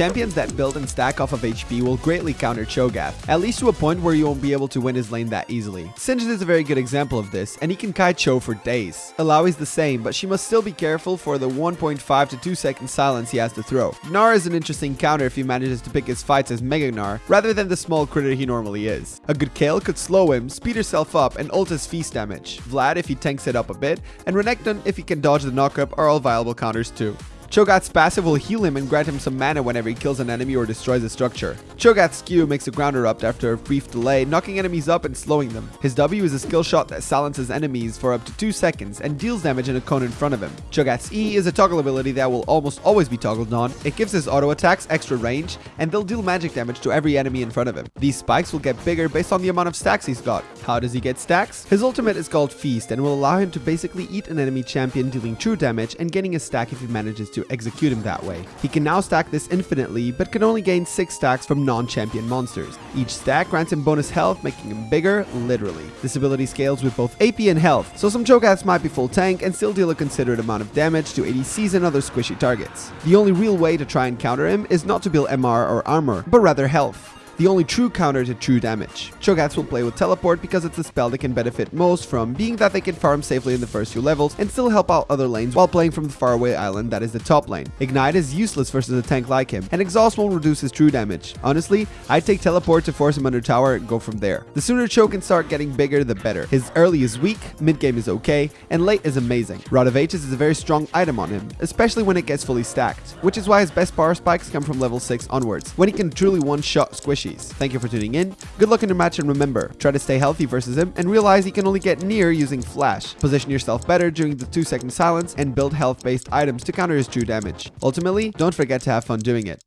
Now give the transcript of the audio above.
Champions that build and stack off of HP will greatly counter Cho'Gath, at least to a point where you won't be able to win his lane that easily. Singed is a very good example of this, and he can kite Cho for days. Illaoi is the same, but she must still be careful for the 1.5 to 2 second silence he has to throw. Gnar is an interesting counter if he manages to pick his fights as Mega Gnar, rather than the small critter he normally is. A good Kayle could slow him, speed herself up, and ult his feast damage. Vlad if he tanks it up a bit, and Renekton if he can dodge the knockup are all viable counters too. Cho'Gath's passive will heal him and grant him some mana whenever he kills an enemy or destroys a structure. Cho'Gath's Q makes a ground erupt after a brief delay, knocking enemies up and slowing them. His W is a skill shot that silences enemies for up to 2 seconds and deals damage in a cone in front of him. Cho'Gath's E is a toggle ability that will almost always be toggled on. It gives his auto attacks extra range, and they'll deal magic damage to every enemy in front of him. These spikes will get bigger based on the amount of stacks he's got. How does he get stacks? His ultimate is called Feast and will allow him to basically eat an enemy champion dealing true damage and getting a stack if he manages to execute him that way. He can now stack this infinitely, but can only gain 6 stacks from non-champion monsters. Each stack grants him bonus health, making him bigger, literally. This ability scales with both AP and health, so some Cho'Gaths might be full tank and still deal a considerate amount of damage to ADCs and other squishy targets. The only real way to try and counter him is not to build MR or armor, but rather health the only true counter to true damage. Cho'Gaths will play with Teleport because it's a spell that can benefit most from being that they can farm safely in the first few levels and still help out other lanes while playing from the faraway island that is the top lane. Ignite is useless versus a tank like him, and Exhaust won't reduce his true damage. Honestly, I'd take Teleport to force him under tower and go from there. The sooner Cho can start getting bigger, the better. His early is weak, mid game is okay, and late is amazing. Rod of Ages is a very strong item on him, especially when it gets fully stacked, which is why his best power spikes come from level 6 onwards, when he can truly one-shot squishy Thank you for tuning in. Good luck in your match and remember, try to stay healthy versus him and realize he can only get near using flash. Position yourself better during the 2 second silence and build health based items to counter his true damage. Ultimately, don't forget to have fun doing it.